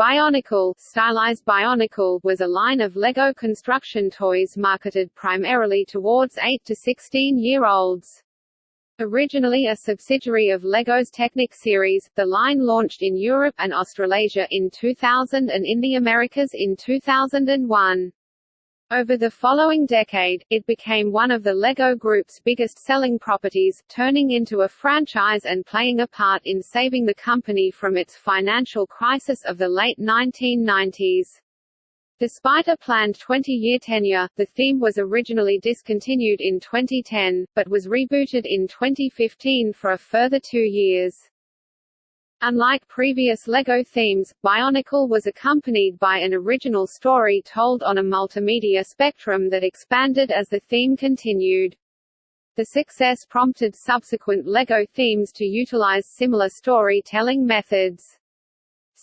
Bionicle, stylized Bionicle was a line of LEGO construction toys marketed primarily towards 8 to 16-year-olds. Originally a subsidiary of LEGO's Technic series, the line launched in Europe and Australasia in 2000 and in the Americas in 2001. Over the following decade, it became one of the LEGO Group's biggest selling properties, turning into a franchise and playing a part in saving the company from its financial crisis of the late 1990s. Despite a planned 20-year tenure, the theme was originally discontinued in 2010, but was rebooted in 2015 for a further two years. Unlike previous LEGO themes, Bionicle was accompanied by an original story told on a multimedia spectrum that expanded as the theme continued. The success prompted subsequent LEGO themes to utilize similar storytelling methods.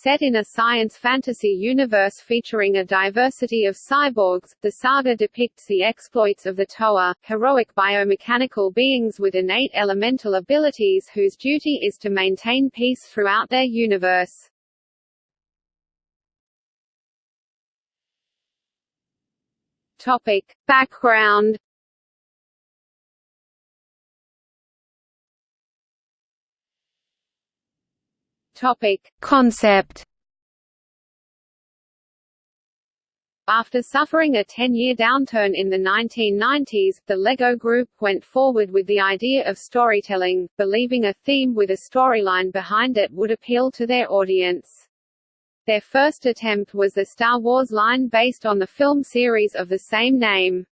Set in a science fantasy universe featuring a diversity of cyborgs, the saga depicts the exploits of the Toa, heroic biomechanical beings with innate elemental abilities whose duty is to maintain peace throughout their universe. Topic. Background Topic: Concept After suffering a 10-year downturn in the 1990s, the LEGO Group went forward with the idea of storytelling, believing a theme with a storyline behind it would appeal to their audience. Their first attempt was the Star Wars line based on the film series of the same name.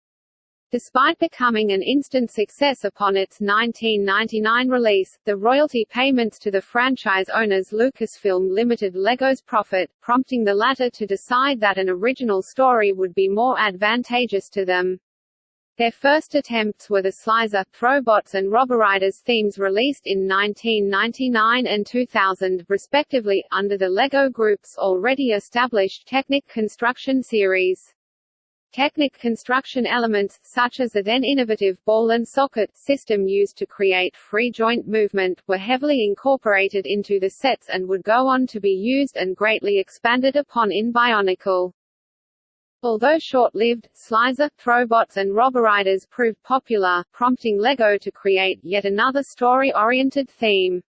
Despite becoming an instant success upon its 1999 release, the royalty payments to the franchise owners Lucasfilm limited LEGO's profit, prompting the latter to decide that an original story would be more advantageous to them. Their first attempts were the Slizer, Throwbots and Roboriders themes released in 1999 and 2000, respectively, under the LEGO Group's already established Technic construction series. Technic construction elements, such as the then innovative ball and socket system used to create free joint movement, were heavily incorporated into the sets and would go on to be used and greatly expanded upon in Bionicle. Although short-lived, Slizer, Throwbots and Roboriders proved popular, prompting LEGO to create yet another story-oriented theme.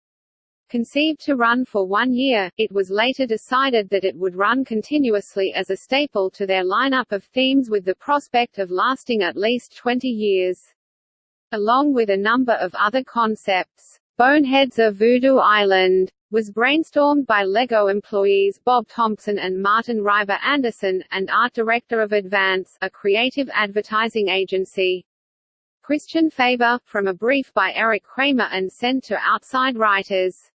Conceived to run for one year, it was later decided that it would run continuously as a staple to their lineup of themes with the prospect of lasting at least 20 years. Along with a number of other concepts, Boneheads of Voodoo Island was brainstormed by LEGO employees Bob Thompson and Martin Riber Andersen, and art director of Advance, a creative advertising agency. Christian Faber, from a brief by Eric Kramer and sent to outside writers.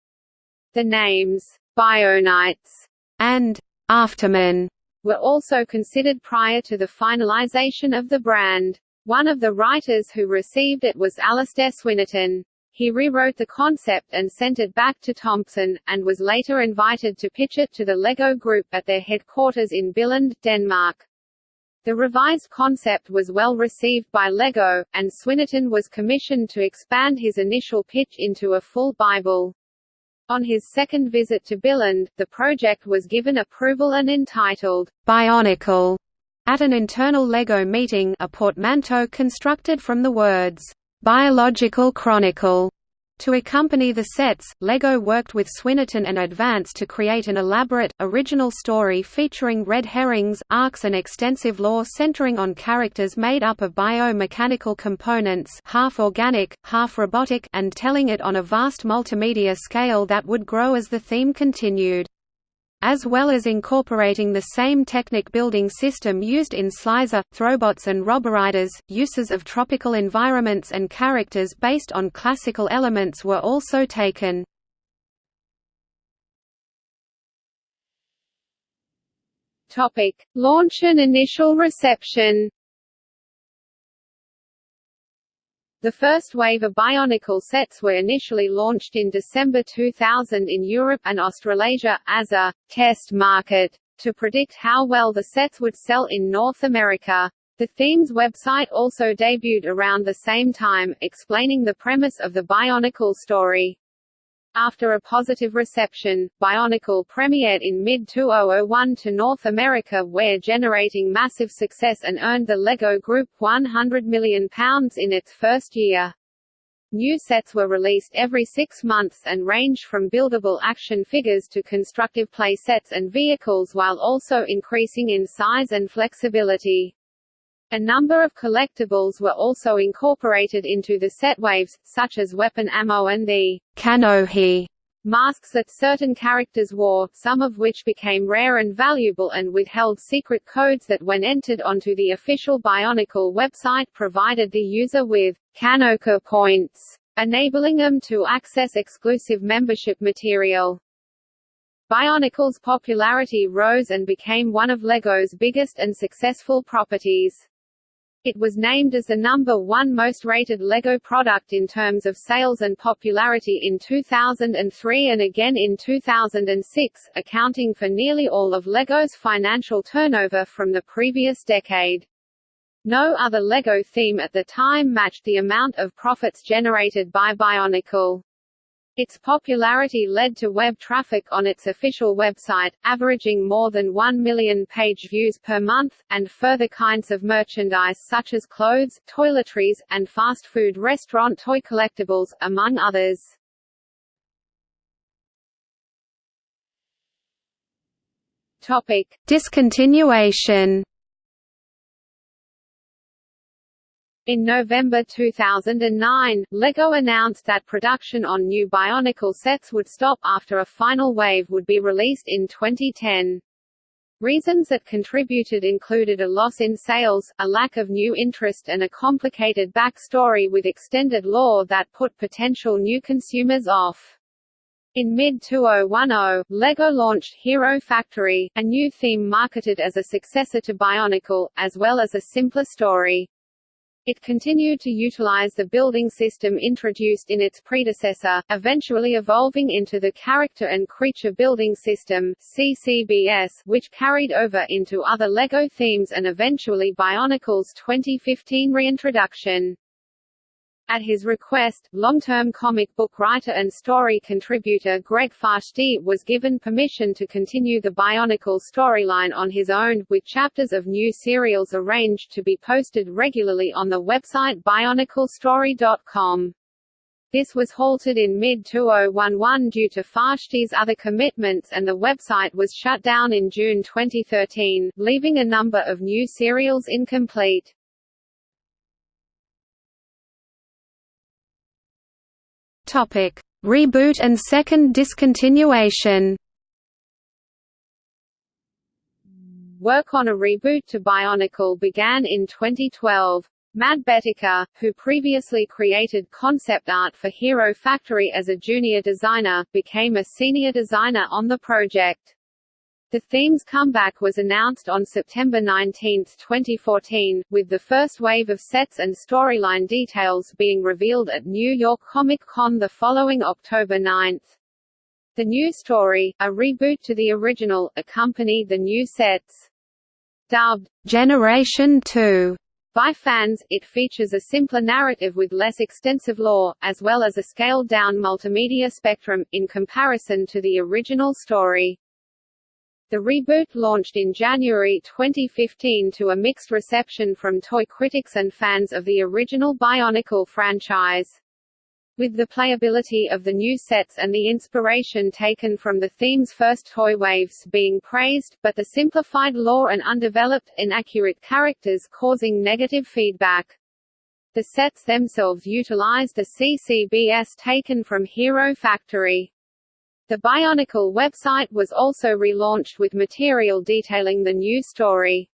The names, Bionites, and Aftermen were also considered prior to the finalization of the brand. One of the writers who received it was Alastair Swinnerton. He rewrote the concept and sent it back to Thompson, and was later invited to pitch it to the LEGO Group at their headquarters in Billund, Denmark. The revised concept was well received by LEGO, and Swinnerton was commissioned to expand his initial pitch into a full Bible. On his second visit to Billund, the project was given approval and entitled, Bionicle, at an internal LEGO meeting a portmanteau constructed from the words, Biological Chronicle to accompany the sets, LEGO worked with Swinnerton and Advance to create an elaborate, original story featuring red herrings, arcs and extensive lore centering on characters made up of biomechanical components half organic, half robotic and telling it on a vast multimedia scale that would grow as the theme continued as well as incorporating the same Technic building system used in Slizer, Throwbots and Roboriders, uses of tropical environments and characters based on classical elements were also taken. Topic. Launch and initial reception The first wave of Bionicle sets were initially launched in December 2000 in Europe and Australasia, as a «test market» to predict how well the sets would sell in North America. The theme's website also debuted around the same time, explaining the premise of the Bionicle story. After a positive reception, Bionicle premiered in mid-2001 to North America where generating massive success and earned the LEGO Group £100 million in its first year. New sets were released every six months and ranged from buildable action figures to constructive play sets and vehicles while also increasing in size and flexibility. A number of collectibles were also incorporated into the set waves, such as weapon ammo and the Kanohi masks that certain characters wore, some of which became rare and valuable and withheld secret codes that when entered onto the official Bionicle website provided the user with Kanoka points, enabling them to access exclusive membership material. Bionicle's popularity rose and became one of LEGO's biggest and successful properties. It was named as the number one most rated LEGO product in terms of sales and popularity in 2003 and again in 2006, accounting for nearly all of LEGO's financial turnover from the previous decade. No other LEGO theme at the time matched the amount of profits generated by Bionicle. Its popularity led to web traffic on its official website, averaging more than 1 million page views per month, and further kinds of merchandise such as clothes, toiletries, and fast food restaurant toy collectibles, among others. Topic: Discontinuation In November 2009, LEGO announced that production on new Bionicle sets would stop after a final wave would be released in 2010. Reasons that contributed included a loss in sales, a lack of new interest and a complicated backstory with extended lore that put potential new consumers off. In mid-2010, LEGO launched Hero Factory, a new theme marketed as a successor to Bionicle, as well as a simpler story. It continued to utilize the building system introduced in its predecessor, eventually evolving into the Character and Creature Building System CCBS, which carried over into other LEGO themes and eventually Bionicle's 2015 reintroduction. At his request, long-term comic book writer and story contributor Greg Farshtey was given permission to continue the Bionicle storyline on his own, with chapters of new serials arranged to be posted regularly on the website bioniclestory.com. This was halted in mid-2011 due to Farshtey's other commitments and the website was shut down in June 2013, leaving a number of new serials incomplete. Topic: Reboot and second discontinuation. Work on a reboot to Bionicle began in 2012. Matt Betteka, who previously created concept art for Hero Factory as a junior designer, became a senior designer on the project. The theme's comeback was announced on September 19, 2014, with the first wave of sets and storyline details being revealed at New York Comic Con the following October 9. The new story, a reboot to the original, accompanied the new sets. Dubbed, Generation 2 by fans, it features a simpler narrative with less extensive lore, as well as a scaled-down multimedia spectrum, in comparison to the original story. The reboot launched in January 2015 to a mixed reception from toy critics and fans of the original Bionicle franchise. With the playability of the new sets and the inspiration taken from the theme's first toy waves being praised, but the simplified lore and undeveloped, inaccurate characters causing negative feedback. The sets themselves utilized the CCBS taken from Hero Factory. The Bionicle website was also relaunched with material detailing the new story.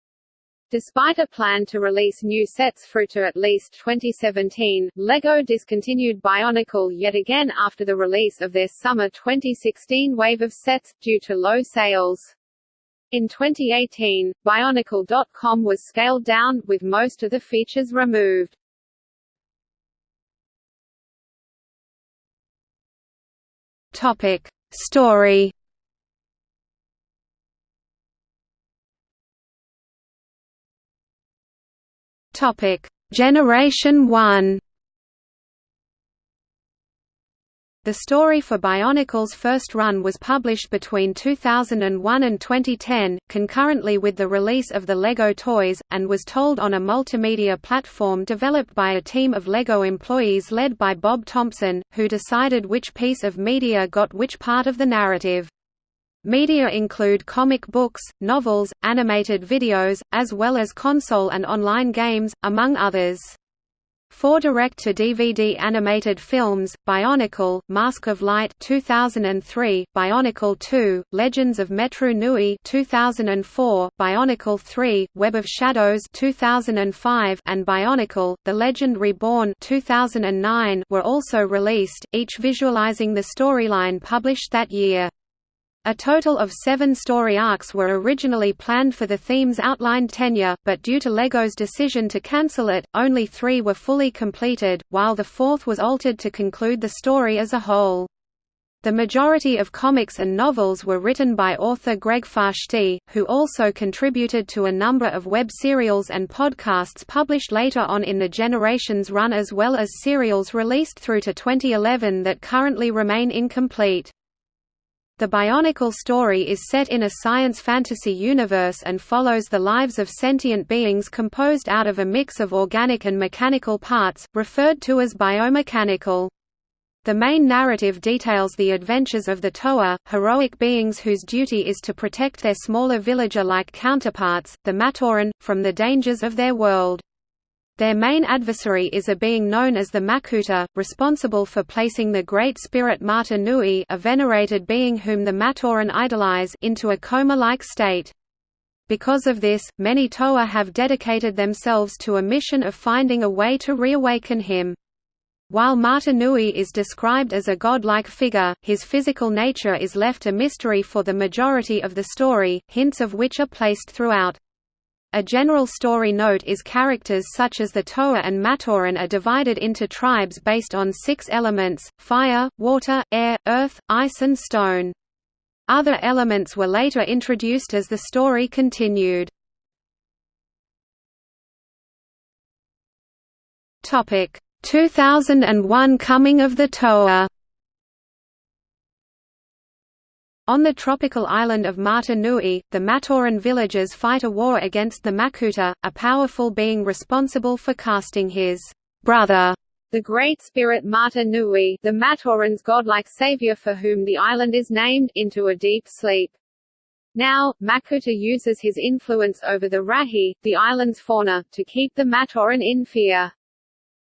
Despite a plan to release new sets through to at least 2017, LEGO discontinued Bionicle yet again after the release of their summer 2016 wave of sets, due to low sales. In 2018, Bionicle.com was scaled down, with most of the features removed. Topic. Story. Topic: Generation 1 The story for Bionicle's first run was published between 2001 and 2010, concurrently with the release of the LEGO toys, and was told on a multimedia platform developed by a team of LEGO employees led by Bob Thompson, who decided which piece of media got which part of the narrative. Media include comic books, novels, animated videos, as well as console and online games, among others. Four direct-to-DVD animated films, Bionicle, Mask of Light 2003, Bionicle 2, Legends of Metru Nui 2004, Bionicle 3, Web of Shadows 2005, and Bionicle, The Legend Reborn 2009 were also released, each visualizing the storyline published that year. A total of seven story arcs were originally planned for the theme's outlined tenure, but due to LEGO's decision to cancel it, only three were fully completed, while the fourth was altered to conclude the story as a whole. The majority of comics and novels were written by author Greg Farshtey, who also contributed to a number of web serials and podcasts published later on in the Generations run as well as serials released through to 2011 that currently remain incomplete. The Bionicle story is set in a science fantasy universe and follows the lives of sentient beings composed out of a mix of organic and mechanical parts, referred to as biomechanical. The main narrative details the adventures of the Toa, heroic beings whose duty is to protect their smaller villager-like counterparts, the Matoran, from the dangers of their world. Their main adversary is a being known as the Makuta, responsible for placing the Great Spirit Mata Nui a venerated being whom the Matoran idolize into a coma-like state. Because of this, many Toa have dedicated themselves to a mission of finding a way to reawaken him. While Mata Nui is described as a godlike figure, his physical nature is left a mystery for the majority of the story, hints of which are placed throughout. A general story note is characters such as the Toa and Matoran are divided into tribes based on six elements, fire, water, air, earth, ice and stone. Other elements were later introduced as the story continued. Topic 2001 Coming of the Toa On the tropical island of Mata Nui, the Matoran villagers fight a war against the Makuta, a powerful being responsible for casting his brother, the Great Spirit Mata Nui, the Matoran's godlike savior for whom the island is named, into a deep sleep. Now, Makuta uses his influence over the Rahi, the island's fauna, to keep the Matoran in fear.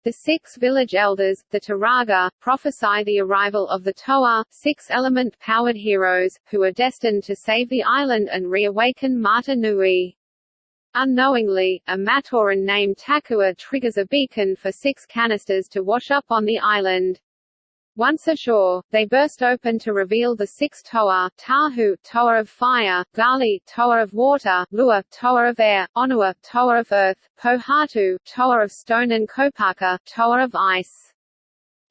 The six village elders, the Turaga, prophesy the arrival of the Toa, six-element powered heroes, who are destined to save the island and reawaken Mata Nui. Unknowingly, a Matoran named Takua triggers a beacon for six canisters to wash up on the island. Once ashore, they burst open to reveal the six Toa, Tahu, Toa of fire, Gali, Toa of water, Lewa, Toa of air, Onua, Toa of earth, Pohatu, Toa of stone and Kopaka, Toa of ice.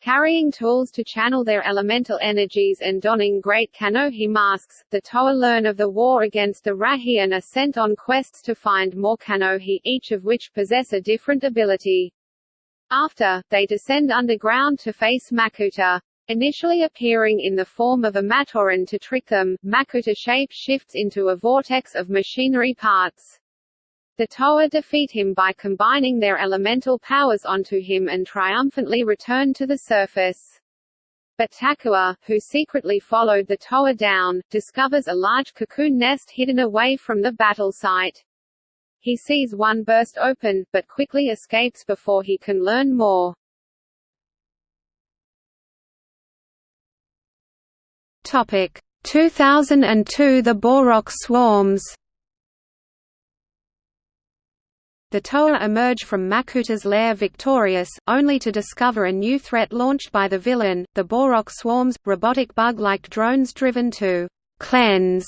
Carrying tools to channel their elemental energies and donning great Kanohi masks, the Toa learn of the war against the Rahi and are sent on quests to find more Kanohi, each of which possess a different ability. After, they descend underground to face Makuta. Initially appearing in the form of a Matoran to trick them, Makuta shape shifts into a vortex of machinery parts. The Toa defeat him by combining their elemental powers onto him and triumphantly return to the surface. But Takua, who secretly followed the Toa down, discovers a large cocoon nest hidden away from the battle site. He sees one burst open, but quickly escapes before he can learn more. Topic 2002 The Bohrok swarms The Toa emerge from Makuta's lair victorious, only to discover a new threat launched by the villain, the Bohrok swarms, robotic bug-like drones driven to «cleanse»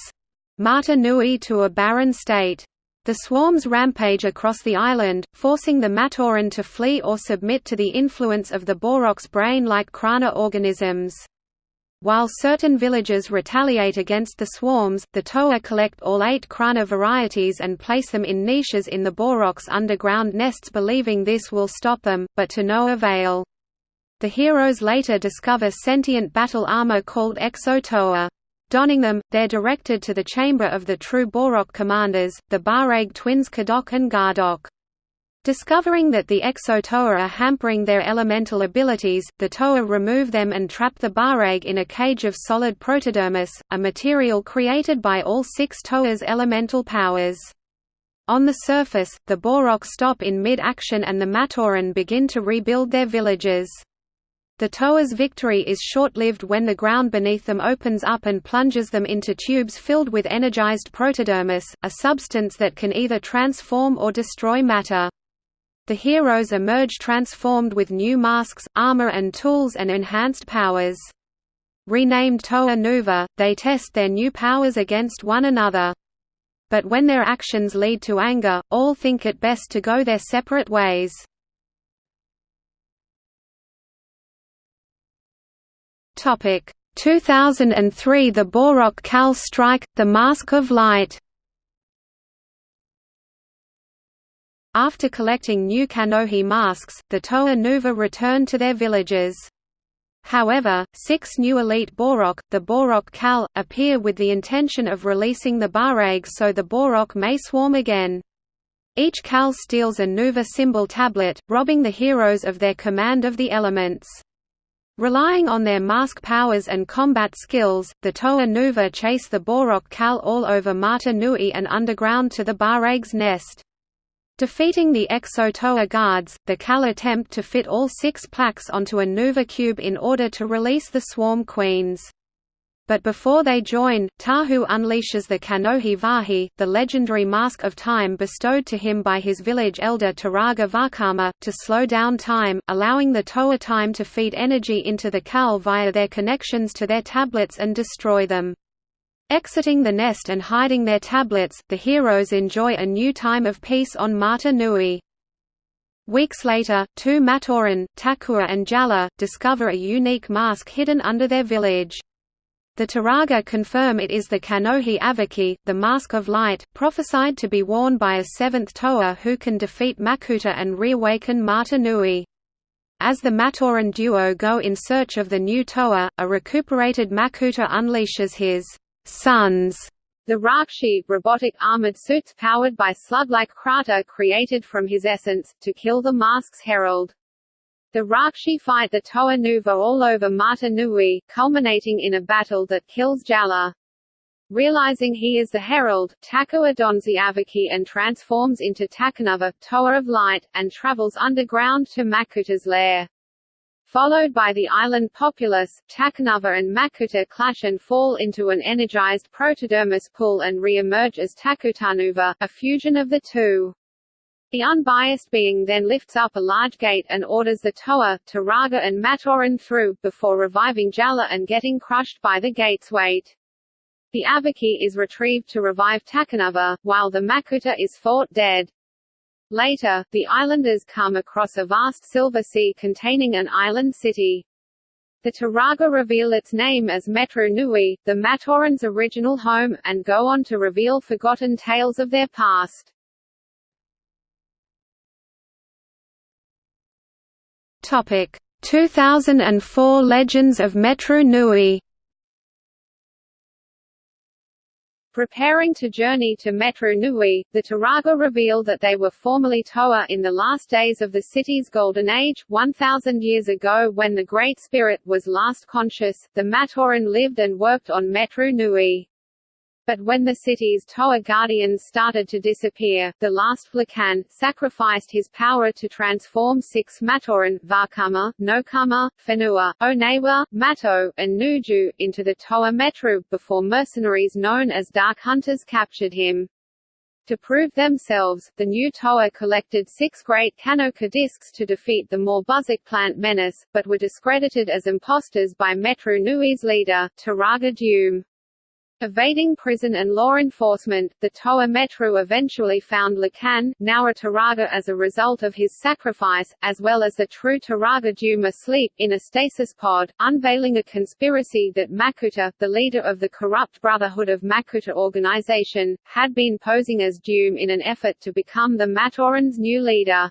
Mata Nui to a barren state. The swarms rampage across the island, forcing the Matoran to flee or submit to the influence of the Bohrok's brain-like Krana organisms. While certain villagers retaliate against the swarms, the Toa collect all eight Krana varieties and place them in niches in the Bohrok's underground nests believing this will stop them, but to no avail. The heroes later discover sentient battle armor called Exo-Toa. Donning them, they're directed to the chamber of the true Bohrok commanders, the Bahrag twins Cahdok and Gahdok. Discovering that the Exo-Toa are hampering their elemental abilities, the Toa remove them and trap the Bahrag in a cage of solid protodermis, a material created by all six Toa's elemental powers. On the surface, the Bohrok stop in mid-action and the Matoran begin to rebuild their villages. The Toa's victory is short-lived when the ground beneath them opens up and plunges them into tubes filled with energized protodermis, a substance that can either transform or destroy matter. The heroes emerge transformed with new masks, armor and tools and enhanced powers. Renamed Toa Nuva, they test their new powers against one another. But when their actions lead to anger, all think it best to go their separate ways. Topic 2003 The Bohrok Kal Strike, The Mask of Light After collecting new Kanohi masks, the Toa Nuva returned to their villages. However, six new elite Bohrok, the Bohrok Kal, appear with the intention of releasing the Bahrag so the Bohrok may swarm again. Each Kal steals a Nuva symbol tablet, robbing the heroes of their command of the elements. Relying on their mask powers and combat skills, the Toa Nuva chase the Bohrok Kal all over Mata Nui and underground to the Bahrag's nest. Defeating the Exo-Toa guards, the Kal attempt to fit all six plaques onto a Nuva cube in order to release the Swarm Queens. But before they join, Tahu unleashes the Kanohi Vahi, the legendary Mask of Time bestowed to him by his village elder Turaga Vakama, to slow down time, allowing the Toa time to feed energy into the Kal via their connections to their tablets and destroy them. Exiting the nest and hiding their tablets, the heroes enjoy a new time of peace on Mata Nui. Weeks later, two Matoran, Takua and Jaller, discover a unique mask hidden under their village. The Turaga confirm it is the Kanohi Avohkii, the Mask of Light, prophesied to be worn by a seventh Toa who can defeat Makuta and reawaken Mata Nui. As the Matoran duo go in search of the new Toa, a recuperated Makuta unleashes his sons, the Rahkshi robotic armored suits powered by slug-like kraata created from his essence, to kill the Mask's herald. The Rahkshi fight the Toa Nuva all over Mata Nui, culminating in a battle that kills Jaller. Realizing he is the herald, Takua dons the Avohkii and transforms into Takanuva, Toa of Light, and travels underground to Makuta's lair. Followed by the island populace, Takanuva and Makuta clash and fall into an energized protodermis pool and re-emerge as Takutanuva, a fusion of the two. The unbiased being then lifts up a large gate and orders the Toa, Turaga and Matoran through, before reviving Jaller and getting crushed by the gate's weight. The Avohkii is retrieved to revive Takanuva, while the Makuta is fought dead. Later, the islanders come across a vast silver sea containing an island city. The Turaga reveal its name as Metru Nui, the Matoran's original home, and go on to reveal forgotten tales of their past. Topic 2004 Legends of Metru Nui Preparing to journey to Metru Nui, the Turaga reveal that they were formerly Toa in the last days of the city's golden age, 1,000 years ago when the Great Spirit was last conscious, the Matoran lived and worked on Metru Nui. But when the city's Toa guardians started to disappear, the last Lhikan, sacrificed his power to transform six Matoran Vakama, Nokama, Whenua, Onewa, Matau, and Nuju, into the Toa Metru, before mercenaries known as Dark Hunters captured him. To prove themselves, the new Toa collected six great Kanoka discs to defeat the Morbuzakh plant menace, but were discredited as imposters by Metru Nui's leader, Turaga Dume. Evading prison and law enforcement, the Toa Metru eventually found Lhikan, now a Turaga as a result of his sacrifice, as well as the true Turaga Dume asleep, in a stasis pod, unveiling a conspiracy that Makuta, the leader of the corrupt Brotherhood of Makuta organization, had been posing as Dume in an effort to become the Matoran's new leader.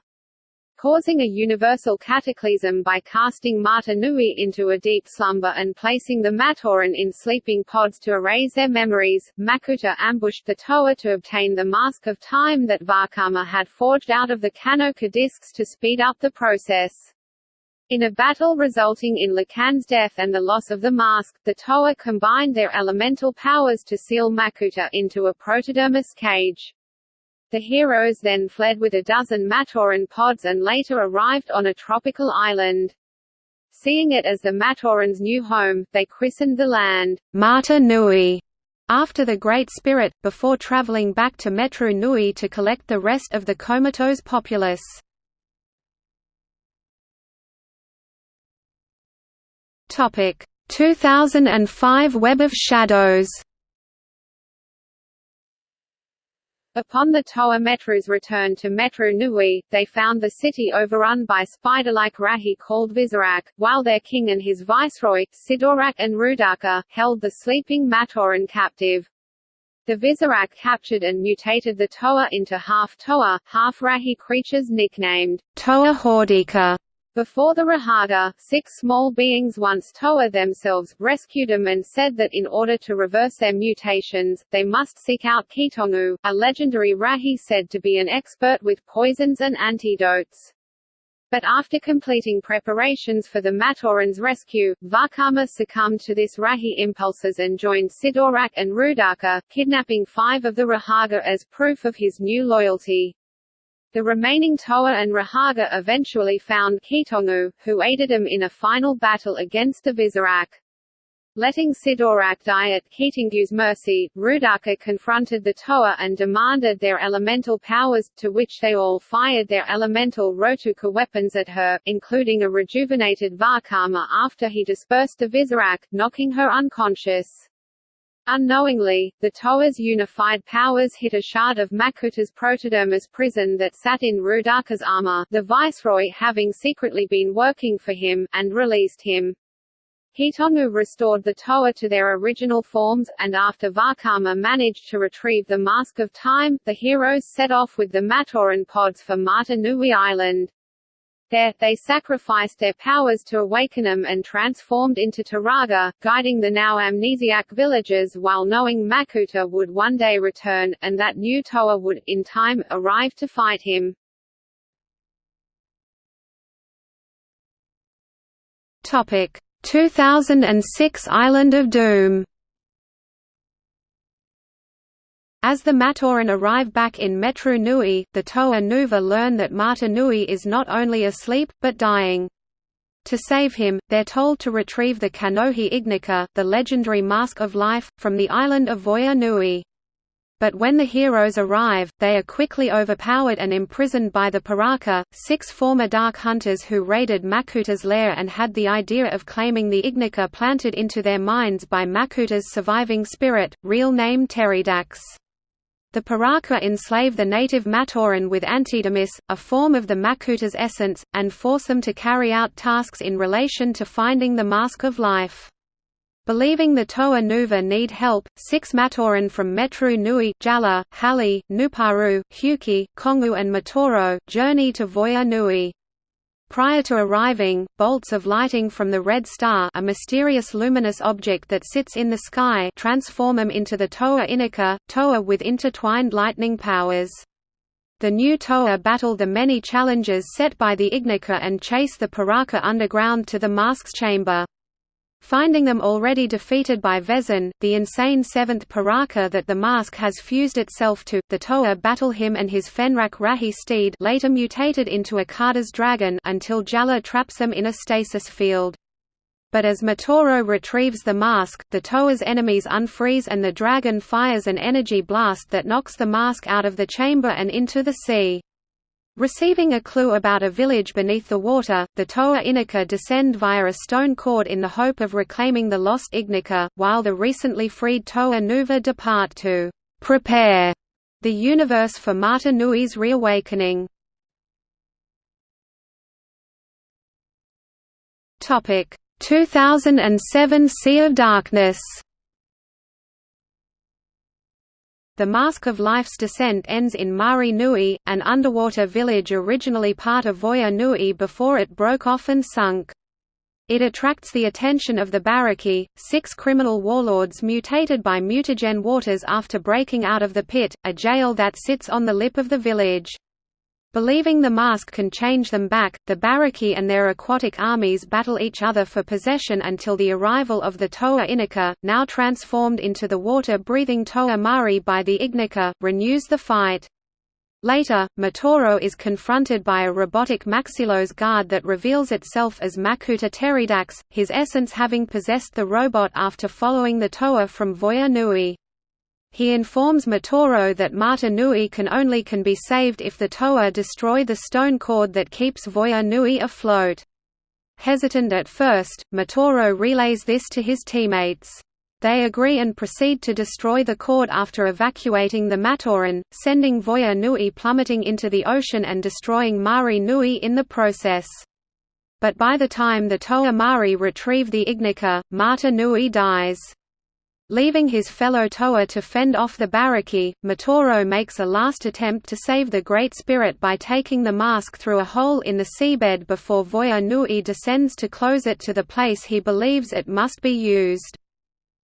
Causing a universal cataclysm by casting Mata Nui into a deep slumber and placing the Matoran in sleeping pods to erase their memories. Makuta ambushed the Toa to obtain the Mask of Time that Vakama had forged out of the Kanoka discs to speed up the process. In a battle resulting in Lhikan's death and the loss of the mask, the Toa combined their elemental powers to seal Makuta into a protodermis cage. The heroes then fled with a dozen Matoran pods and later arrived on a tropical island. Seeing it as the Matorans' new home, they christened the land, Mata Nui, after the Great Spirit, before traveling back to Metru Nui to collect the rest of the comatose populace. Topic 2005 Web of Shadows Upon the Toa Metru's return to Metru Nui, they found the city overrun by spider-like Rahi called Visorak, while their king and his viceroy, Sidorak and Roodaka, held the sleeping Matoran captive. The Visorak captured and mutated the Toa into half Toa, half Rahi creatures nicknamed Toa Hordika. Before the Rahaga, six small beings once Toa themselves, rescued them and said that in order to reverse their mutations, they must seek out Keetongu, a legendary Rahi said to be an expert with poisons and antidotes. But after completing preparations for the Matoran's rescue, Vakama succumbed to this Rahi impulses and joined Sidorak and Roodaka, kidnapping five of the Rahaga as proof of his new loyalty. The remaining Toa and Rahaga eventually found Keetongu, who aided him in a final battle against the Visorak. Letting Sidorak die at Keetongu's mercy, Roodaka confronted the Toa and demanded their elemental powers, to which they all fired their elemental Rhotuka weapons at her, including a rejuvenated Vakama after he dispersed the Visorak, knocking her unconscious. Unknowingly, the Toa's unified powers hit a shard of Makuta's protodermis prison that sat in Roodaka's armor the viceroy having secretly been working for him, and released him. Keetongu restored the Toa to their original forms, and after Vakama managed to retrieve the Mask of Time, the heroes set off with the Matoran pods for Mata Nui Island. There, they sacrificed their powers to awaken them and transformed into Turaga, guiding the now amnesiac villagers while knowing Makuta would one day return, and that new Toa would, in time, arrive to fight him. Topic 2006 Island of Doom As the Matoran arrive back in Metru Nui, the Toa Nuva learn that Mata Nui is not only asleep, but dying. To save him, they're told to retrieve the Kanohi Ignika, the legendary Mask of Life, from the island of Voya Nui. But when the heroes arrive, they are quickly overpowered and imprisoned by the Piraka, six former Dark Hunters who raided Makuta's lair and had the idea of claiming the Ignika planted into their minds by Makuta's surviving spirit, real name Teridax. The Piraka enslave the native Matoran with antidermis, a form of the Makuta's essence, and force them to carry out tasks in relation to finding the Mask of Life. Believing the Toa Nuva need help, six Matoran from Metru Nui Jaller, Hahli, Nuparu, Hewkii, Kongu and Matoro journey to Voya Nui. Prior to arriving, bolts of lighting from the Red Star a mysterious luminous object that sits in the sky transform them into the Toa Inika, Toa with intertwined lightning powers. The new Toa battle the many challenges set by the Ignika and chase the Piraka underground to the Mask's chamber. Finding them already defeated by Vezon, the insane seventh Piraka that the mask has fused itself to, the Toa battle him and his Fenrakk Rahi steed later mutated into a Kada's dragon until Jaller traps them in a stasis field. But as Matoro retrieves the mask, the Toa's enemies unfreeze and the dragon fires an energy blast that knocks the mask out of the chamber and into the sea. Receiving a clue about a village beneath the water, the Toa Inika descend via a stone cord in the hope of reclaiming the lost Ignika, while the recently freed Toa Nuva depart to prepare the universe for Mata Nui's reawakening. Topic 2007 Sea of Darkness The Mask of Life's descent ends in Mahri Nui, an underwater village originally part of Voya Nui before it broke off and sunk. It attracts the attention of the Barraki, six criminal warlords mutated by mutagen waters after breaking out of the pit, a jail that sits on the lip of the village. Believing the mask can change them back, the Barraki and their aquatic armies battle each other for possession until the arrival of the Toa Inika, now transformed into the water-breathing Toa Mahri by the Ignika, renews the fight. Later, Matoro is confronted by a robotic Maxilos guard that reveals itself as Makuta Teridax, his essence having possessed the robot after following the Toa from Voya Nui. He informs Matoro that Mata Nui can only can be saved if the Toa destroy the stone cord that keeps Voya Nui afloat. Hesitant at first, Matoro relays this to his teammates. They agree and proceed to destroy the cord after evacuating the Matoran, sending Voya Nui plummeting into the ocean and destroying Mahri Nui in the process. But by the time the Toa Mahri retrieve the Ignika, Mata Nui dies. Leaving his fellow Toa to fend off the Barraki, Matoro makes a last attempt to save the Great Spirit by taking the mask through a hole in the seabed before Voya Nui descends to close it to the place he believes it must be used.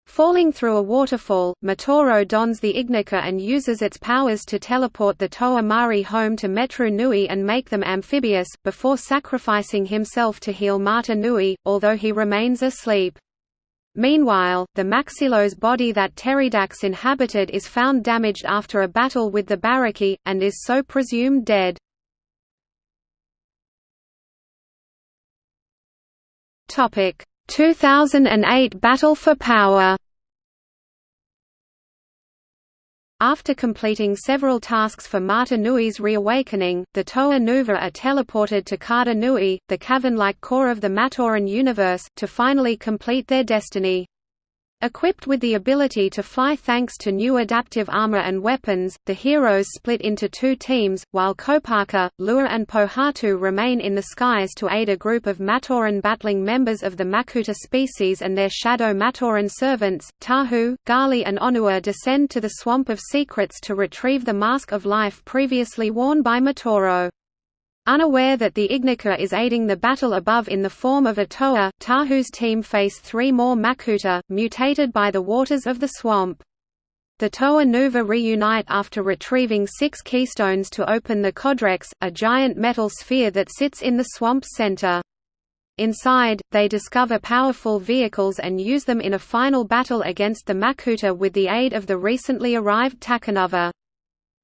Falling through a waterfall, Matoro dons the Ignika and uses its powers to teleport the Toa Mahri home to Metru Nui and make them amphibious, before sacrificing himself to heal Mata Nui, although he remains asleep. Meanwhile, the Maxilos body that Teridax inhabited is found damaged after a battle with the Barraki, and is so presumed dead. Topic 2008 Battle for Power After completing several tasks for Mata Nui's reawakening, the Toa Nuva are teleported to Karda Nui, the cavern-like core of the Matoran universe, to finally complete their destiny. Equipped with the ability to fly thanks to new adaptive armor and weapons, the heroes split into two teams, while Kopaka, Lewa and Pohatu remain in the skies to aid a group of Matoran battling members of the Makuta species and their shadow Matoran servants. Tahu, Gali and Onua descend to the Swamp of Secrets to retrieve the Mask of Life previously worn by Matoro. Unaware that the Ignika is aiding the battle above in the form of a Toa, Tahu's team face three more Makuta, mutated by the waters of the swamp. The Toa Nuva reunite after retrieving six keystones to open the Codrex, a giant metal sphere that sits in the swamp's center. Inside, they discover powerful vehicles and use them in a final battle against the Makuta with the aid of the recently arrived Takanuva.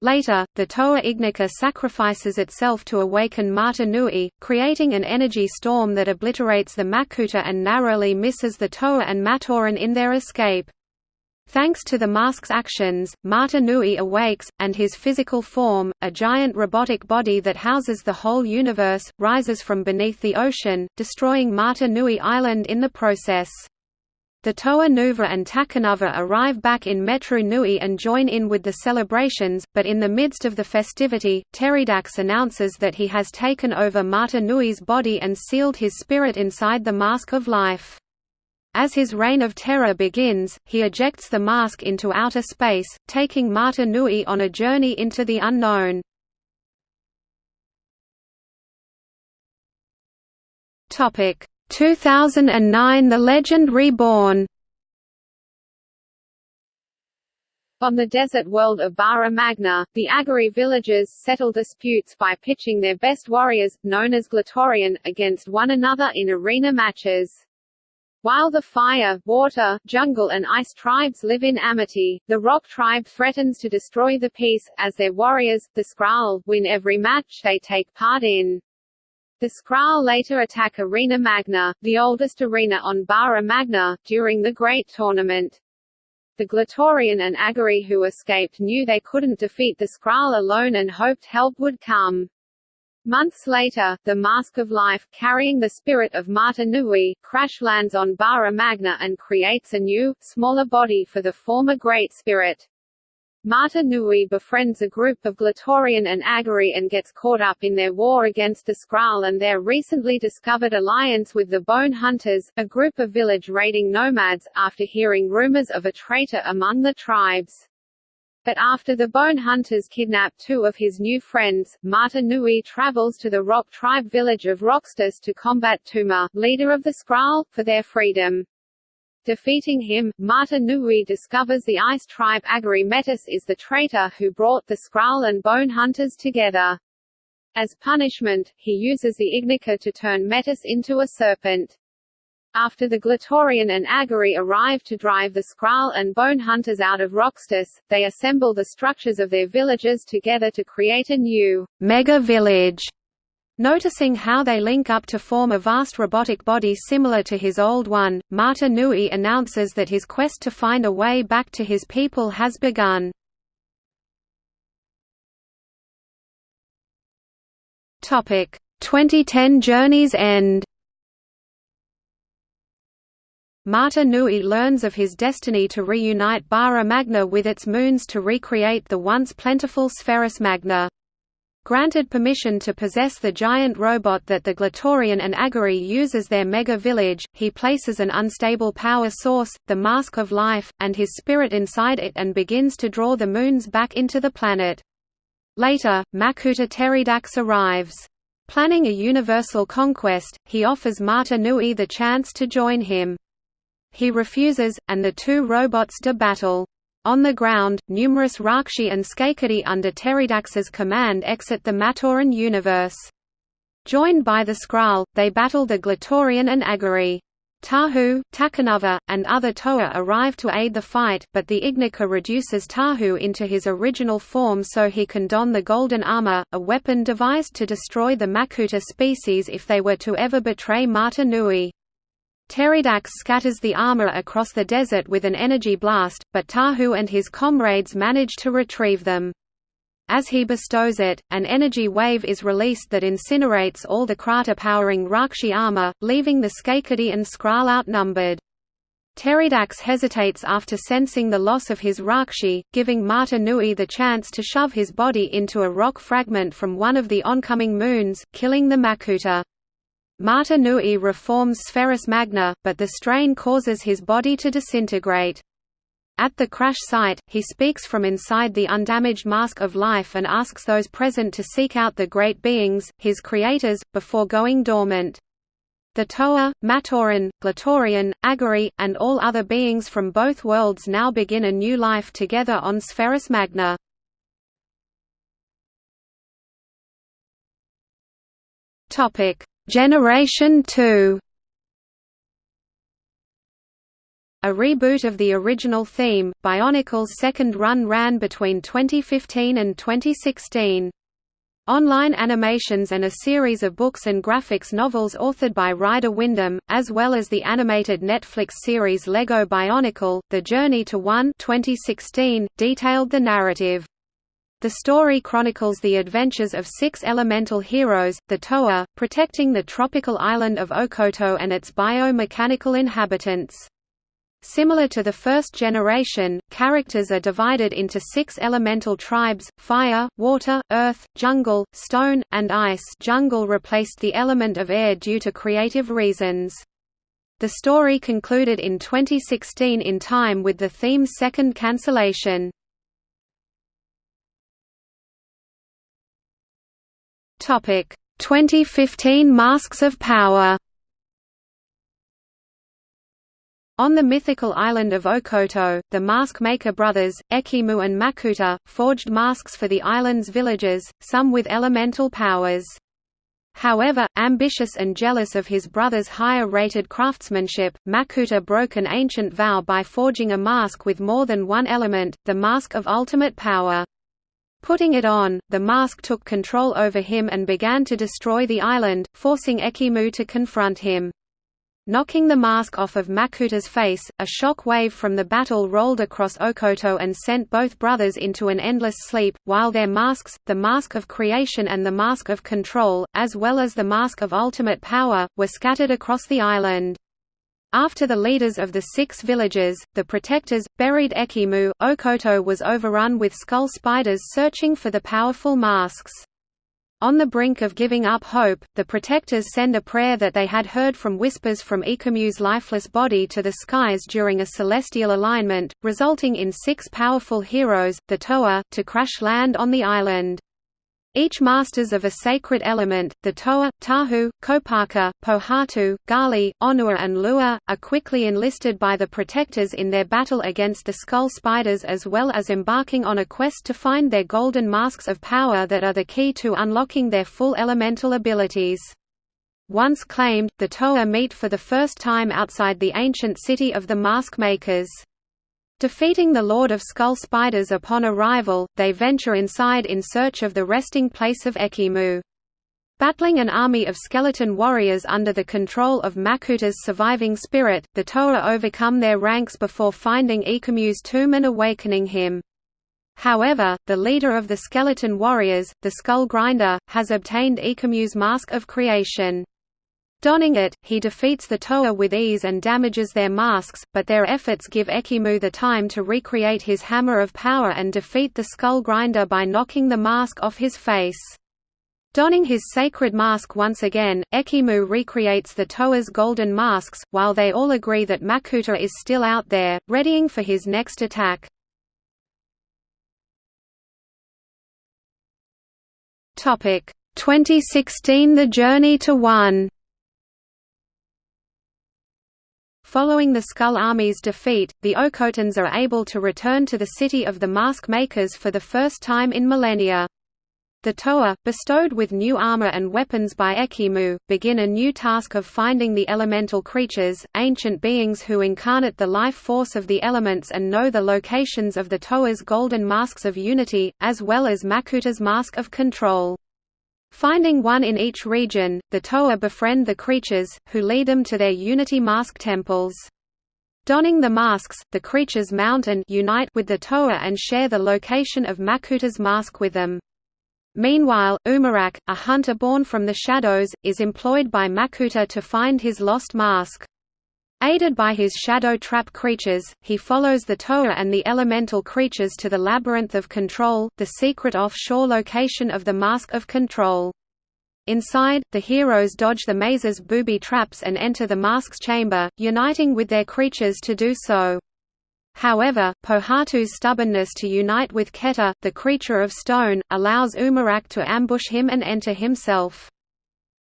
Later, the Toa Ignika sacrifices itself to awaken Mata Nui, creating an energy storm that obliterates the Makuta and narrowly misses the Toa and Matoran in their escape. Thanks to the mask's actions, Mata Nui awakes, and his physical form, a giant robotic body that houses the whole universe, rises from beneath the ocean, destroying Mata Nui Island in the process. The Toa Nuva and Takanuva arrive back in Metru Nui and join in with the celebrations, but in the midst of the festivity, Teridax announces that he has taken over Mata Nui's body and sealed his spirit inside the Mask of Life. As his reign of terror begins, he ejects the mask into outer space, taking Mata Nui on a journey into the unknown. Topic 2009 The Legend Reborn On the desert world of Bara Magna, the Agori villagers settle disputes by pitching their best warriors, known as Glatorian, against one another in arena matches. While the fire, water, jungle and ice tribes live in amity, the rock tribe threatens to destroy the peace, as their warriors, the Skrall, win every match they take part in. The Skrall later attack Arena Magna, the oldest arena on Bara Magna, during the Great Tournament. The Glatorian and Agori who escaped knew they couldn't defeat the Skrall alone and hoped help would come. Months later, the Mask of Life, carrying the spirit of Mata Nui, crash lands on Bara Magna and creates a new, smaller body for the former Great Spirit. Mata Nui befriends a group of Glatorian and Agori and gets caught up in their war against the Skrall and their recently discovered alliance with the Bone Hunters, a group of village raiding nomads, after hearing rumors of a traitor among the tribes. But after the Bone Hunters kidnap two of his new friends, Mata Nui travels to the Rock tribe village of Roxtus to combat Tuma, leader of the Skrall, for their freedom. Defeating him, Mata Nui discovers the ice tribe Agori Metus is the traitor who brought the Skrall and Bone Hunters together. As punishment, he uses the Ignika to turn Metus into a serpent. After the Glatorian and Agori arrive to drive the Skrall and Bone Hunters out of Roxtus, they assemble the structures of their villages together to create a new mega village. Noticing how they link up to form a vast robotic body similar to his old one, Mata Nui announces that his quest to find a way back to his people has begun. Topic: 2010 Journey's End Mata Nui learns of his destiny to reunite Bara Magna with its moons to recreate the once plentiful Spherus Magna. Granted permission to possess the giant robot that the Glatorian and Agori use as their mega-village, he places an unstable power source, the Mask of Life, and his spirit inside it and begins to draw the moons back into the planet. Later, Makuta Teridax arrives. Planning a universal conquest, he offers Mata Nui the chance to join him. He refuses, and the two robots do battle. On the ground, numerous Rahkshi and Skakdi under Teridax's command exit the Matoran universe. Joined by the Skrall, they battle the Glatorian and Agori. Tahu, Takanuva, and other Toa arrive to aid the fight, but the Ignika reduces Tahu into his original form so he can don the Golden Armor, a weapon devised to destroy the Makuta species if they were to ever betray Mata Nui. Teridax scatters the armor across the desert with an energy blast, but Tahu and his comrades manage to retrieve them. As he bestows it, an energy wave is released that incinerates all the kraata-powering Rahkshi armor, leaving the Skakdi and Skrall outnumbered. Teridax hesitates after sensing the loss of his Rahkshi, giving Mata Nui the chance to shove his body into a rock fragment from one of the oncoming moons, killing the Makuta. Mata Nui reforms Spherus Magna, but the strain causes his body to disintegrate. At the crash site, he speaks from inside the undamaged mask of life and asks those present to seek out the great beings, his creators, before going dormant. The Toa, Matoran, Glatorian, Agori, and all other beings from both worlds now begin a new life together on Spherus Magna. Topic: Generation 2 A reboot of the original theme, Bionicle's second run ran between 2015 and 2016. Online animations and a series of books and graphics novels authored by Ryder Windham, as well as the animated Netflix series Lego Bionicle, The Journey to One 2016, detailed the narrative. The story chronicles the adventures of six elemental heroes, the Toa, protecting the tropical island of Okoto and its biomechanical inhabitants. Similar to the first generation, characters are divided into six elemental tribes, fire, water, earth, jungle, stone, and ice jungle replaced the element of air due to creative reasons. The story concluded in 2016 in time with the theme's second cancellation. Topic 2015 Masks of Power On the mythical island of Okoto, the Mask Maker brothers, Ekimu and Makuta, forged masks for the island's villagers, some with elemental powers. However, ambitious and jealous of his brother's higher-rated craftsmanship, Makuta broke an ancient vow by forging a mask with more than one element, the Mask of Ultimate Power. Putting it on, the mask took control over him and began to destroy the island, forcing Ekimu to confront him. Knocking the mask off of Makuta's face, a shock wave from the battle rolled across Okoto and sent both brothers into an endless sleep, while their masks, the Mask of Creation and the Mask of Control, as well as the Mask of Ultimate Power, were scattered across the island. After the leaders of the six villages, the protectors, buried Ekimu, Okoto was overrun with skull spiders searching for the powerful masks. On the brink of giving up hope, the Protectors send a prayer that they had heard from whispers from Ekimu's lifeless body to the skies during a celestial alignment, resulting in six powerful heroes, the Toa, to crash land on the island. Each masters of a sacred element, the Toa, Tahu, Kopaka, Pohatu, Gali, Onua and Lewa, are quickly enlisted by the Protectors in their battle against the Skull Spiders as well as embarking on a quest to find their golden masks of power that are the key to unlocking their full elemental abilities. Once claimed, the Toa meet for the first time outside the ancient city of the Mask Makers. Defeating the Lord of Skull Spiders upon arrival, they venture inside in search of the resting place of Ekimu. Battling an army of skeleton warriors under the control of Makuta's surviving spirit, the Toa overcome their ranks before finding Ekimu's tomb and awakening him. However, the leader of the skeleton warriors, the Skull Grinder, has obtained Ekimu's mask of creation. Donning it, he defeats the Toa with ease and damages their masks, but their efforts give Ekimu the time to recreate his Hammer of Power and defeat the Skull Grinder by knocking the mask off his face. Donning his sacred mask once again, Ekimu recreates the Toa's golden masks, while they all agree that Makuta is still out there, readying for his next attack. Topic 2016 The Journey to One Following the Skull Army's defeat, the Okotans are able to return to the city of the Mask Makers for the first time in millennia. The Toa, bestowed with new armor and weapons by Ekimu, begin a new task of finding the elemental creatures, ancient beings who incarnate the life force of the elements and know the locations of the Toa's golden masks of unity, as well as Makuta's mask of control. Finding one in each region, the Toa befriend the creatures, who lead them to their Unity Mask temples. Donning the masks, the creatures mount and unite with the Toa and share the location of Makuta's mask with them. Meanwhile, Umarak, a hunter born from the shadows, is employed by Makuta to find his lost mask. Aided by his shadow trap creatures, he follows the Toa and the elemental creatures to the Labyrinth of Control, the secret offshore location of the Mask of Control. Inside, the heroes dodge the maze's booby traps and enter the mask's chamber, uniting with their creatures to do so. However, Pohatu's stubbornness to unite with Ketar, the creature of stone, allows Umarak to ambush him and enter himself.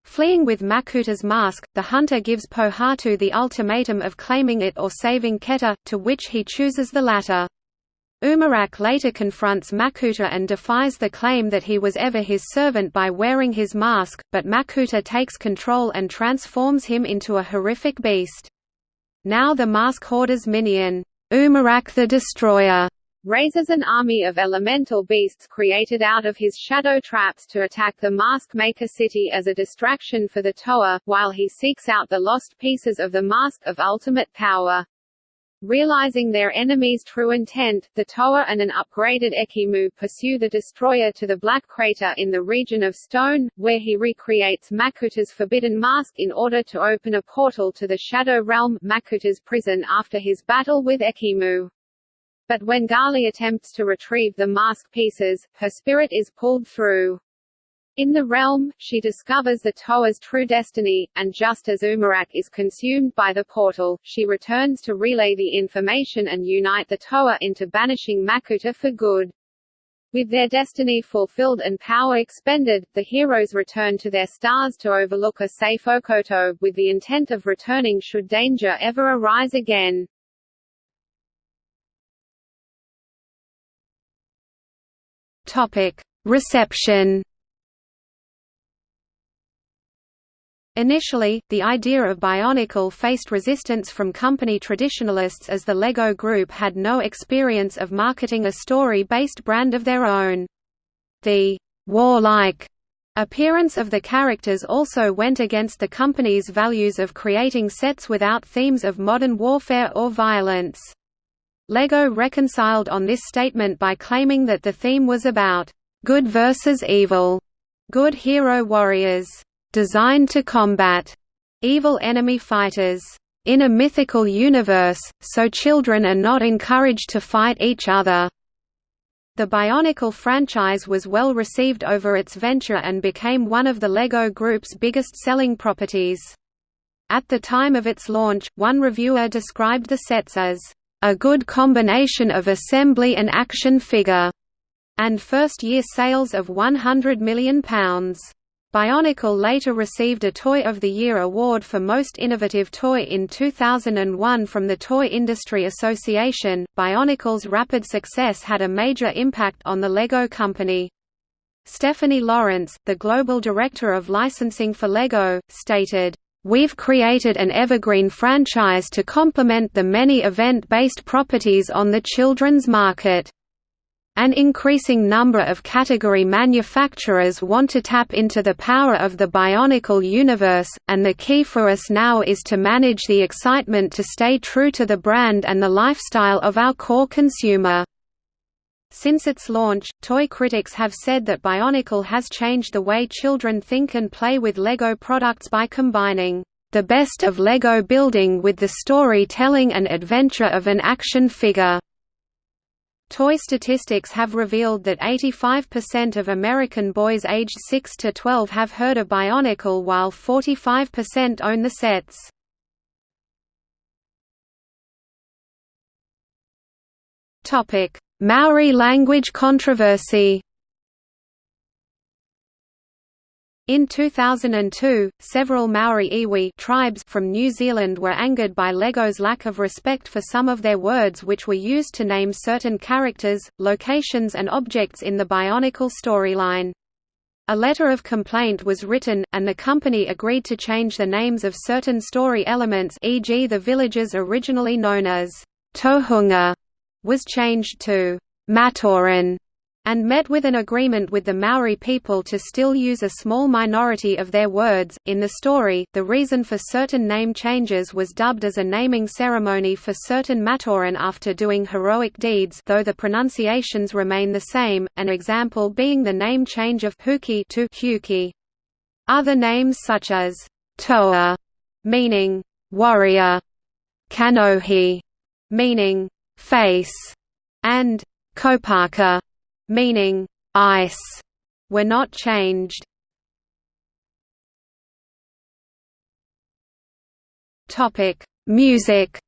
Fleeing with Makuta's mask, the hunter gives Pohatu the ultimatum of claiming it or saving Ketar, to which he chooses the latter. Umarak later confronts Makuta and defies the claim that he was ever his servant by wearing his mask, but Makuta takes control and transforms him into a horrific beast. Now the mask hoarder's minion, Umarak the Destroyer, raises an army of elemental beasts created out of his shadow traps to attack the Mask Maker city as a distraction for the Toa, while he seeks out the lost pieces of the Mask of Ultimate Power. Realizing their enemy's true intent, the Toa and an upgraded Ekimu pursue the destroyer to the Black Crater in the region of Stone, where he recreates Makuta's forbidden mask in order to open a portal to the Shadow Realm Makuta's prison after his battle with Ekimu. But when Gali attempts to retrieve the mask pieces, her spirit is pulled through. In the realm, she discovers the Toa's true destiny, and just as Umarak is consumed by the portal, she returns to relay the information and unite the Toa into banishing Makuta for good. With their destiny fulfilled and power expended, the heroes return to their stars to overlook a safe Okoto, with the intent of returning should danger ever arise again. Topic: Reception. Initially, the idea of Bionicle faced resistance from company traditionalists as the LEGO Group had no experience of marketing a story-based brand of their own. The warlike appearance of the characters also went against the company's values of creating sets without themes of modern warfare or violence. LEGO reconciled on this statement by claiming that the theme was about good versus evil, good hero warriors, designed to combat evil enemy fighters. In a mythical universe, so children are not encouraged to fight each other. The Bionicle franchise was well received over its venture and became one of the LEGO Group's biggest selling properties. At the time of its launch, one reviewer described the sets as, "...a good combination of assembly and action figure", and first-year sales of £100 million. Bionicle later received a Toy of the Year award for Most Innovative Toy in 2001 from the Toy Industry Association. Bionicle's rapid success had a major impact on the LEGO company. Stephanie Lawrence, the global director of licensing for LEGO, stated, We've created an evergreen franchise to complement the many event-based properties on the children's market. An increasing number of category manufacturers want to tap into the power of the Bionicle universe, and the key for us now is to manage the excitement to stay true to the brand and the lifestyle of our core consumer. Since its launch, toy critics have said that Bionicle has changed the way children think and play with LEGO products by combining the best of LEGO building with the storytelling and adventure of an action figure. Toy statistics have revealed that 85% of American boys aged 6 to 12 have heard of Bionicle while 45% own the sets. Maori language controversy In 2002, several Maori iwi tribes from New Zealand were angered by LEGO's lack of respect for some of their words which were used to name certain characters, locations and objects in the Bionicle storyline. A letter of complaint was written, and the company agreed to change the names of certain story elements e.g. the villages originally known as Tohunga was changed to Matoran and met with an agreement with the Maori people to still use a small minority of their words. In the story, the reason for certain name changes was dubbed as a naming ceremony for certain Matoran after doing heroic deeds, though the pronunciations remain the same, an example being the name change of Huki to Hewkii. Other names such as Toa, meaning warrior, Kanohi, meaning face, and Kopaka, meaning ice, were not changed. Topic: Music.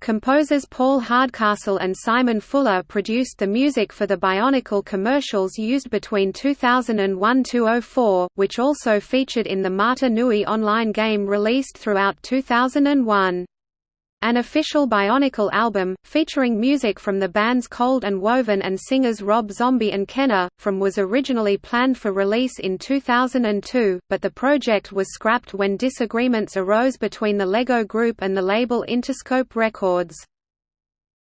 Composers Paul Hardcastle and Simon Fuller produced the music for the Bionicle commercials used between 2001–2004, which also featured in the Mata Nui online game released throughout 2001. An official Bionicle album, featuring music from the bands Cold and Woven and singers Rob Zombie and Kenner, from was originally planned for release in 2002, but the project was scrapped when disagreements arose between the LEGO Group and the label Interscope Records.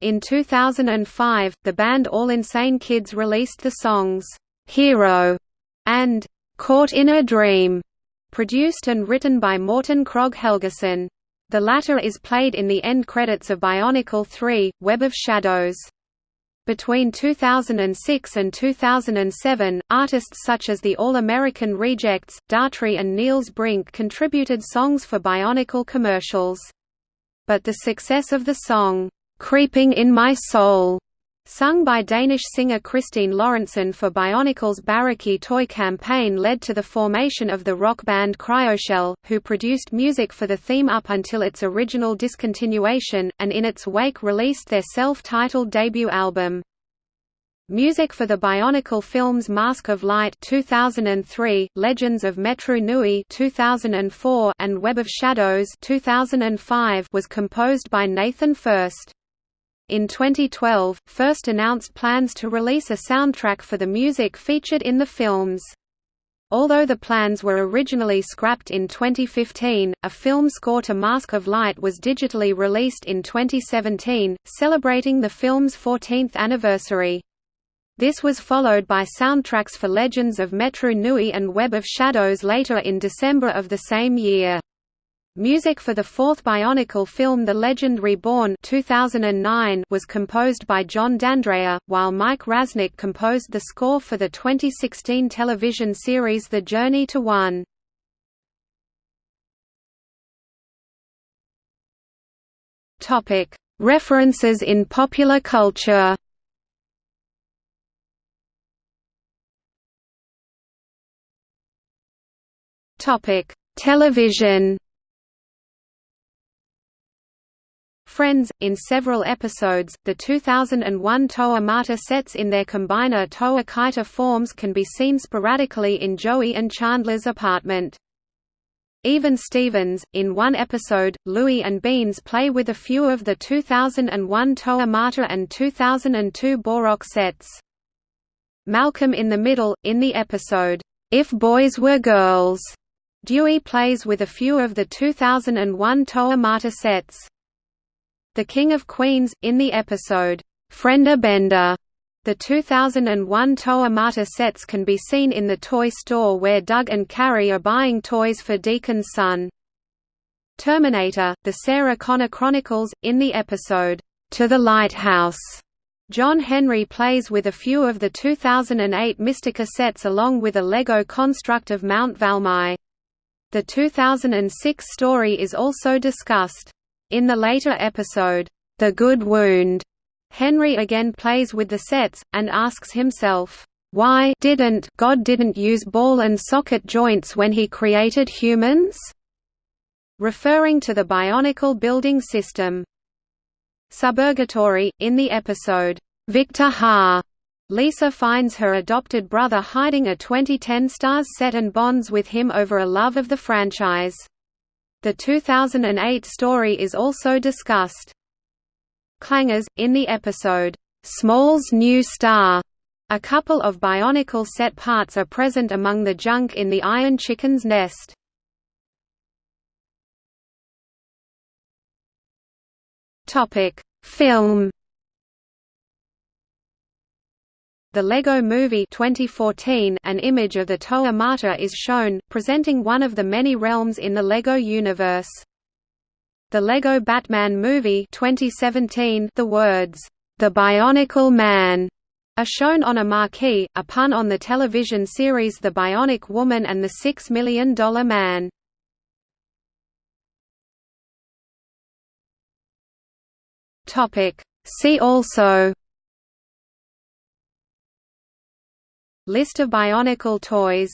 In 2005, the band All Insane Kids released the songs, "'Hero' and "'Caught in a Dream' produced and written by Morten Krog Helgason. The latter is played in the end credits of Bionicle 3, Web of Shadows. Between 2006 and 2007, artists such as the All-American Rejects, Daughtry and Niels Brink contributed songs for Bionicle commercials. But the success of the song, "'Creeping in My Soul' Sung by Danish singer Christine Lorentzen for Bionicle's Barraki toy campaign led to the formation of the rock band Cryoshell, who produced music for the theme up until its original discontinuation, and in its wake released their self-titled debut album. Music for the Bionicle films Mask of Light 2003, Legends of Metru Nui 2004, and Web of Shadows 2005 was composed by Nathan Furst. In 2012, Furst announced plans to release a soundtrack for the music featured in the films. Although the plans were originally scrapped in 2015, a film score to Mask of Light was digitally released in 2017, celebrating the film's 14th anniversary. This was followed by soundtracks for Legends of Metru Nui and Web of Shadows later in December of the same year. Music for the fourth Bionicle film The Legend Reborn 2009 was composed by John D'Andrea, while Mike Raznick composed the score for the 2016 television series The Journey to One. References in popular culture Television. Friends, in several episodes, the 2001 Toa Mata sets in their combiner Toa Kaita forms can be seen sporadically in Joey and Chandler's apartment. Even Stevens, in one episode, Louie and Beans play with a few of the 2001 Toa Mata and 2002 Bohrok sets. Malcolm in the Middle, in the episode, If Boys Were Girls, Dewey plays with a few of the 2001 Toa Mata sets. The King of Queens, in the episode, Frienda Bender. The 2001 Toa Mata sets can be seen in the toy store where Doug and Carrie are buying toys for Deacon's son. Terminator, The Sarah Connor Chronicles, in the episode, To the Lighthouse. John Henry plays with a few of the 2008 Mistika sets along with a Lego construct of Mount Valmai. The 2006 story is also discussed. In the later episode, The Good Wound, Henry again plays with the sets, and asks himself, why didn't God didn't use ball and socket joints when he created humans? Referring to the Bionicle building system. Suburgatory, in the episode, Victor Ha, Lisa finds her adopted brother hiding a 2010 Stars set and bonds with him over a love of the franchise. The 2008 story is also discussed. Clangers, in the episode, "'Small's New Star' a couple of Bionicle set parts are present among the junk in the Iron Chicken's nest. Film The Lego Movie 2014 an image of the Toa Mata is shown, presenting one of the many realms in the Lego universe. The Lego Batman Movie 2017 the words, "'The Bionicle Man' are shown on a marquee, a pun on the television series The Bionic Woman and the Six Million Dollar Man. See also List of Bionicle toys